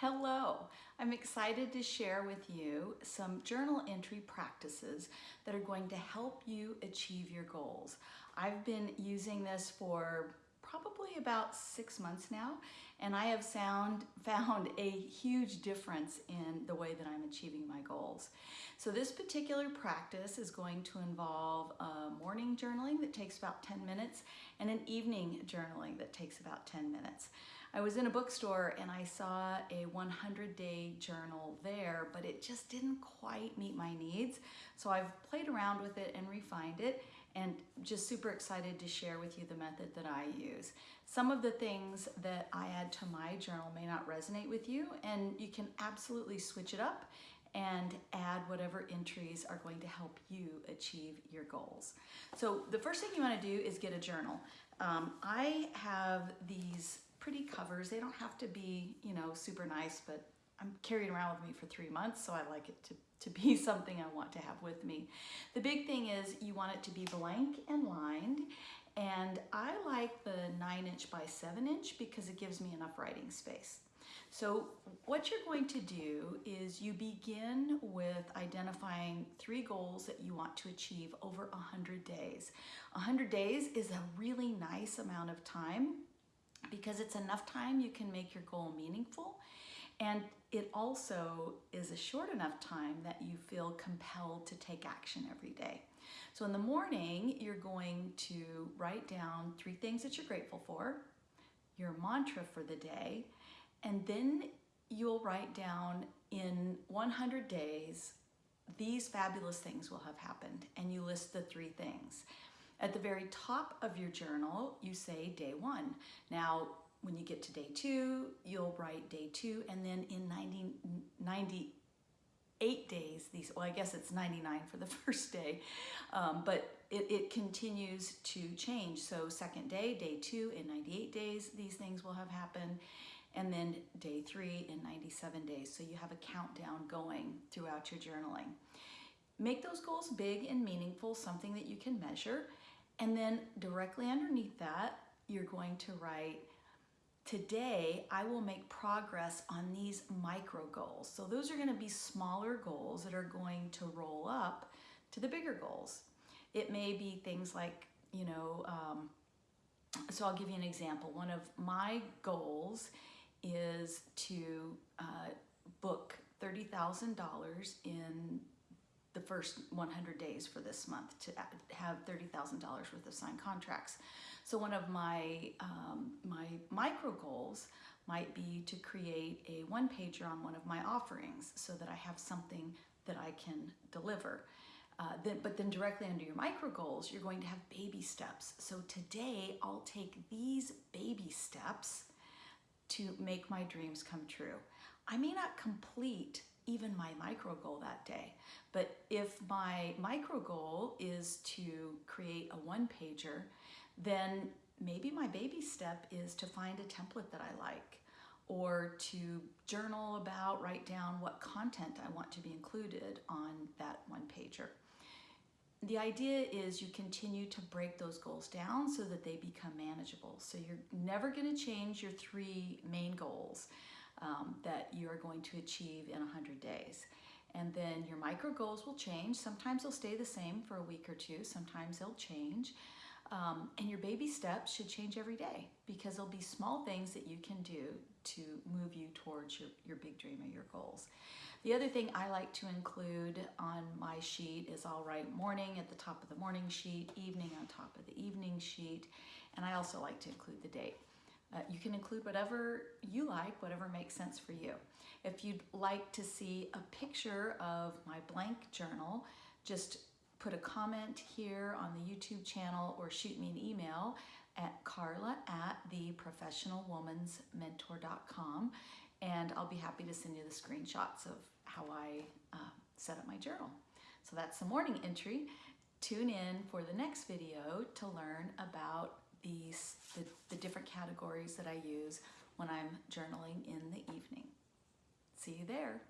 Hello, I'm excited to share with you some journal entry practices that are going to help you achieve your goals. I've been using this for probably about six months now and I have sound, found a huge difference in the way that I'm achieving my goals. So this particular practice is going to involve morning journaling that takes about 10 minutes and an evening journaling that takes about 10 minutes. I was in a bookstore and I saw a 100 day journal there, but it just didn't quite meet my needs. So I've played around with it and refined it and just super excited to share with you the method that I use. Some of the things that I add to my journal may not resonate with you and you can absolutely switch it up and add whatever entries are going to help you achieve your goals. So the first thing you want to do is get a journal. Um, I have these pretty covers. They don't have to be, you know, super nice, but I'm carrying around with me for three months, so I like it to, to be something I want to have with me. The big thing is you want it to be blank and lined, and I like the nine inch by seven inch because it gives me enough writing space. So what you're going to do is you begin with identifying three goals that you want to achieve over 100 days. 100 days is a really nice amount of time because it's enough time you can make your goal meaningful and it also is a short enough time that you feel compelled to take action every day. So in the morning, you're going to write down three things that you're grateful for, your mantra for the day, and then you'll write down in 100 days, these fabulous things will have happened, and you list the three things. At the very top of your journal, you say day one. Now, when you get to day two, you'll write day two, and then in 90, 98 days, these, well, I guess it's 99 for the first day, um, but it, it continues to change. So second day, day two, in 98 days, these things will have happened and then day three in 97 days. So you have a countdown going throughout your journaling. Make those goals big and meaningful, something that you can measure. And then directly underneath that, you're going to write, today I will make progress on these micro goals. So those are gonna be smaller goals that are going to roll up to the bigger goals. It may be things like, you know, um, so I'll give you an example. One of my goals is to uh, book $30,000 in the first 100 days for this month to have $30,000 worth of signed contracts. So one of my, um, my micro goals might be to create a one pager on one of my offerings so that I have something that I can deliver. Uh, then, but then directly under your micro goals, you're going to have baby steps. So today I'll take these baby steps to make my dreams come true. I may not complete even my micro goal that day. But if my micro goal is to create a one pager, then maybe my baby step is to find a template that I like or to journal about, write down what content I want to be included on that one pager. The idea is you continue to break those goals down so that they become manageable. So you're never gonna change your three main goals um, that you're going to achieve in 100 days. And then your micro goals will change. Sometimes they'll stay the same for a week or two. Sometimes they'll change. Um, and your baby steps should change every day because there'll be small things that you can do to move you towards your, your big dream or your goals. The other thing I like to include on my sheet is I'll write morning at the top of the morning sheet, evening on top of the evening sheet, and I also like to include the date. Uh, you can include whatever you like, whatever makes sense for you. If you'd like to see a picture of my blank journal, just put a comment here on the YouTube channel or shoot me an email at carla at theprofessionalwomansmentor.com and I'll be happy to send you the screenshots of how I uh, set up my journal. So that's the morning entry. Tune in for the next video to learn about these the, categories that I use when I'm journaling in the evening. See you there.